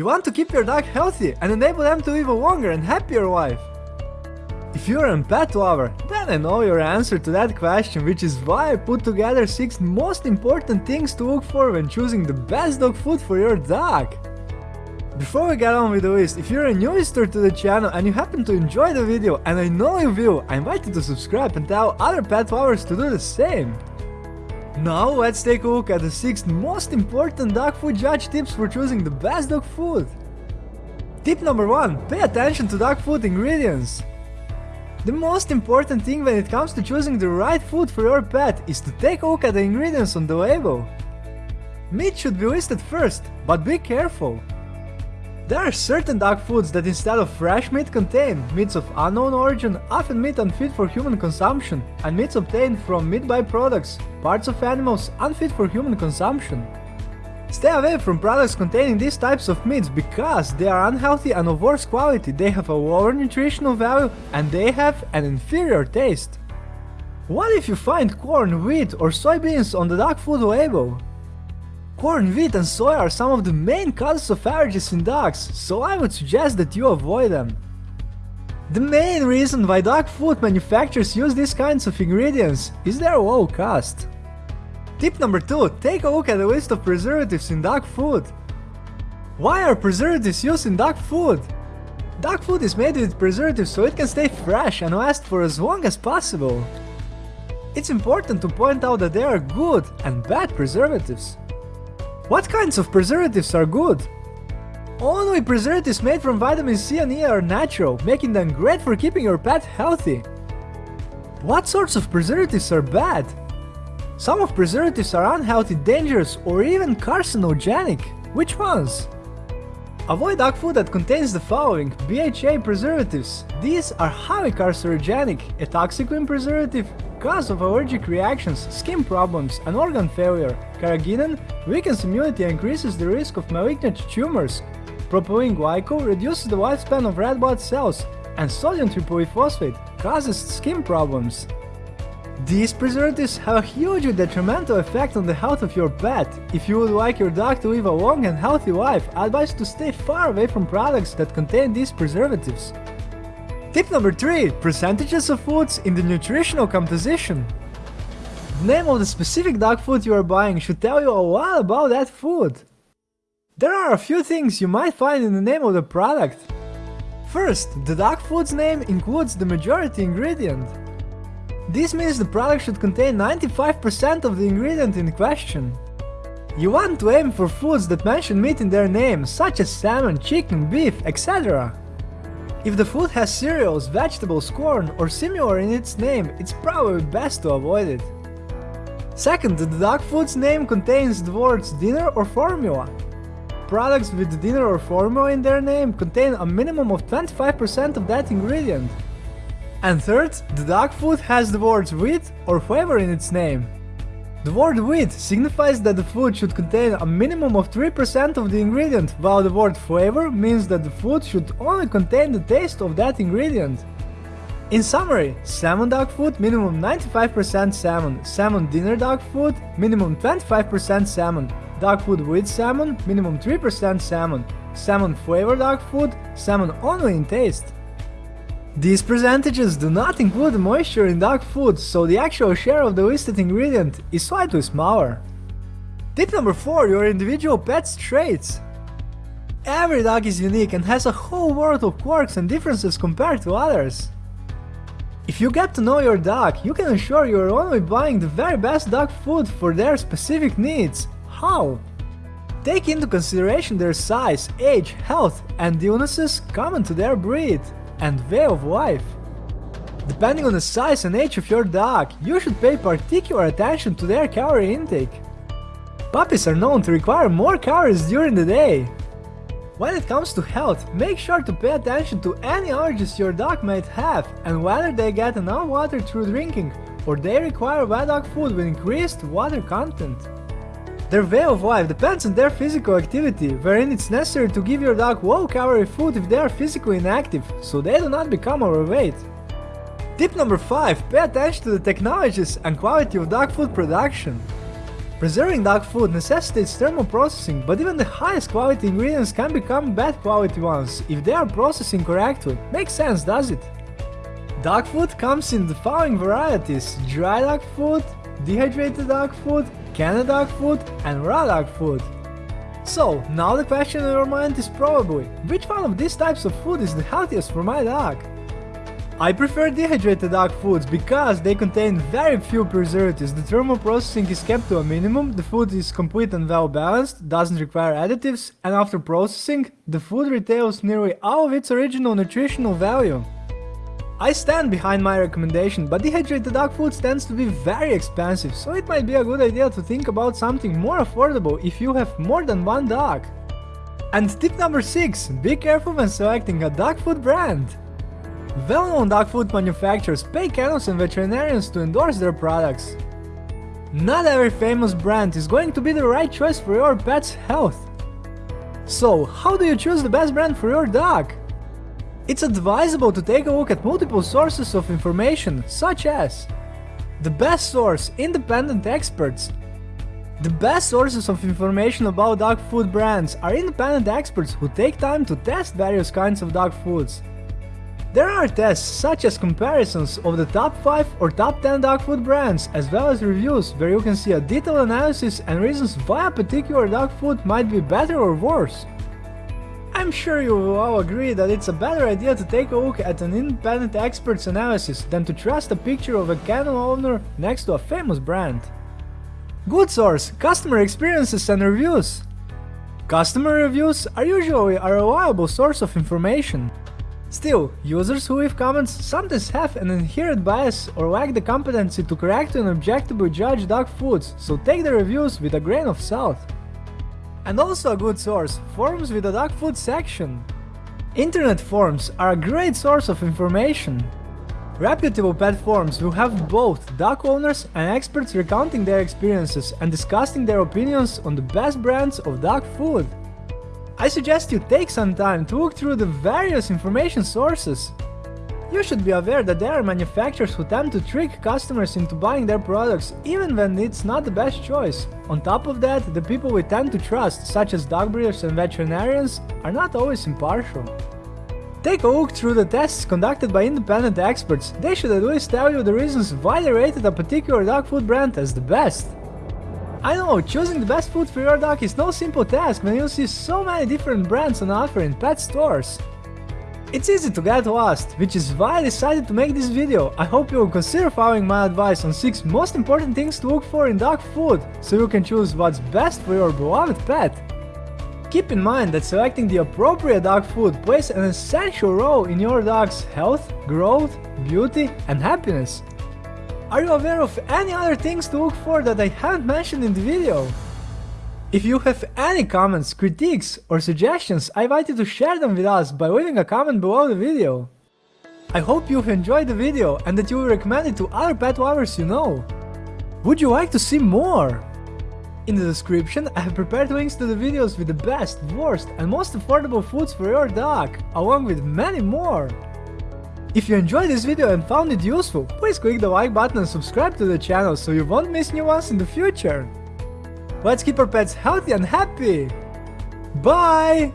You want to keep your dog healthy and enable them to live a longer and happier life. If you're a pet lover, then I know your answer to that question, which is why I put together 6 most important things to look for when choosing the best dog food for your dog. Before we get on with the list, if you're a new visitor to the channel and you happen to enjoy the video, and I know you will, I invite you to subscribe and tell other pet lovers to do the same. Now let's take a look at the 6 most important dog food judge tips for choosing the best dog food. Tip number 1. Pay attention to dog food ingredients. The most important thing when it comes to choosing the right food for your pet is to take a look at the ingredients on the label. Meat should be listed first, but be careful. There are certain dog foods that instead of fresh meat contain meats of unknown origin, often meat unfit for human consumption, and meats obtained from meat byproducts, parts of animals unfit for human consumption. Stay away from products containing these types of meats because they are unhealthy and of worse quality, they have a lower nutritional value and they have an inferior taste. What if you find corn, wheat or soybeans on the dog food label? Corn, wheat and soy are some of the main causes of allergies in dogs, so I would suggest that you avoid them. The main reason why dog food manufacturers use these kinds of ingredients is their low cost. Tip number 2. Take a look at the list of preservatives in dog food. Why are preservatives used in dog food? Dog food is made with preservatives so it can stay fresh and last for as long as possible. It's important to point out that there are good and bad preservatives. What kinds of preservatives are good? Only preservatives made from vitamin C and E are natural, making them great for keeping your pet healthy. What sorts of preservatives are bad? Some of preservatives are unhealthy, dangerous or even carcinogenic. Which ones? Avoid dog food that contains the following BHA preservatives. These are highly carcinogenic, a toxic preservative, cause of allergic reactions, skin problems and organ failure. Carrageenan weakens immunity and increases the risk of malignant tumors. Propylene glycol reduces the lifespan of red blood cells, and sodium tripolyphosphate causes skin problems. These preservatives have a hugely detrimental effect on the health of your pet. If you would like your dog to live a long and healthy life, I advise to stay far away from products that contain these preservatives. Tip number 3. Percentages of foods in the nutritional composition. The name of the specific dog food you are buying should tell you a lot about that food. There are a few things you might find in the name of the product. First, the dog food's name includes the majority ingredient. This means the product should contain 95% of the ingredient in question. You want to aim for foods that mention meat in their name, such as salmon, chicken, beef, etc. If the food has cereals, vegetables, corn or similar in its name, it's probably best to avoid it. Second, the dog food's name contains the words dinner or formula. Products with dinner or formula in their name contain a minimum of 25% of that ingredient. And third, the dog food has the words wheat or flavor in its name. The word wheat signifies that the food should contain a minimum of 3% of the ingredient, while the word flavor means that the food should only contain the taste of that ingredient. In summary, salmon dog food minimum 95% salmon, salmon dinner dog food minimum 25% salmon, dog food with salmon minimum 3% salmon, salmon flavor dog food salmon only in taste. These percentages do not include moisture in dog food, so the actual share of the listed ingredient is slightly smaller. Tip number 4. Your individual pet's traits. Every dog is unique and has a whole world of quirks and differences compared to others. If you get to know your dog, you can ensure you are only buying the very best dog food for their specific needs. How? Take into consideration their size, age, health, and illnesses common to their breed and way of life. Depending on the size and age of your dog, you should pay particular attention to their calorie intake. Puppies are known to require more calories during the day. When it comes to health, make sure to pay attention to any allergies your dog might have and whether they get enough water through drinking or they require wet dog food with increased water content. Their way of life depends on their physical activity, wherein it's necessary to give your dog low-calorie food if they are physically inactive, so they do not become overweight. Tip number 5. Pay attention to the technologies and quality of dog food production. Preserving dog food necessitates thermal processing, but even the highest quality ingredients can become bad quality ones if they are processed incorrectly. Makes sense, does it? Dog food comes in the following varieties dry dog food, dehydrated dog food, dog food, and raw dog food. So, now the question in your mind is probably, which one of these types of food is the healthiest for my dog? I prefer dehydrated dog foods because they contain very few preservatives, the thermal processing is kept to a minimum, the food is complete and well balanced, doesn't require additives, and after processing, the food retains nearly all of its original nutritional value. I stand behind my recommendation, but dehydrated dog food tends to be very expensive, so it might be a good idea to think about something more affordable if you have more than one dog. And tip number 6, be careful when selecting a dog food brand. Well-known dog food manufacturers pay kennels and veterinarians to endorse their products. Not every famous brand is going to be the right choice for your pet's health. So, how do you choose the best brand for your dog? It's advisable to take a look at multiple sources of information, such as the best source, independent experts. The best sources of information about dog food brands are independent experts who take time to test various kinds of dog foods. There are tests such as comparisons of the top 5 or top 10 dog food brands, as well as reviews where you can see a detailed analysis and reasons why a particular dog food might be better or worse. I'm sure you will all agree that it's a better idea to take a look at an independent expert's analysis than to trust a picture of a kennel owner next to a famous brand. Good source, customer experiences and reviews. Customer reviews are usually a reliable source of information. Still, users who leave comments sometimes have an inherent bias or lack the competency to correctly and objectively judge dog foods, so take the reviews with a grain of salt. And also a good source, forums with a dog food section. Internet forums are a great source of information. Reputable pet forums will have both dog owners and experts recounting their experiences and discussing their opinions on the best brands of dog food. I suggest you take some time to look through the various information sources you should be aware that there are manufacturers who tend to trick customers into buying their products even when it's not the best choice. On top of that, the people we tend to trust, such as dog breeders and veterinarians, are not always impartial. Take a look through the tests conducted by independent experts, they should at least tell you the reasons why they rated a particular dog food brand as the best. I know, choosing the best food for your dog is no simple task when you see so many different brands on offer in pet stores. It's easy to get lost, which is why I decided to make this video. I hope you will consider following my advice on 6 most important things to look for in dog food, so you can choose what's best for your beloved pet. Keep in mind that selecting the appropriate dog food plays an essential role in your dog's health, growth, beauty and happiness. Are you aware of any other things to look for that I haven't mentioned in the video? If you have any comments, critiques or suggestions, I invite you to share them with us by leaving a comment below the video. I hope you've enjoyed the video and that you will recommend it to other pet lovers you know. Would you like to see more? In the description I have prepared links to the videos with the best, worst and most affordable foods for your dog, along with many more. If you enjoyed this video and found it useful, please click the like button and subscribe to the channel so you won't miss new ones in the future. Let's keep our pets healthy and happy! Bye!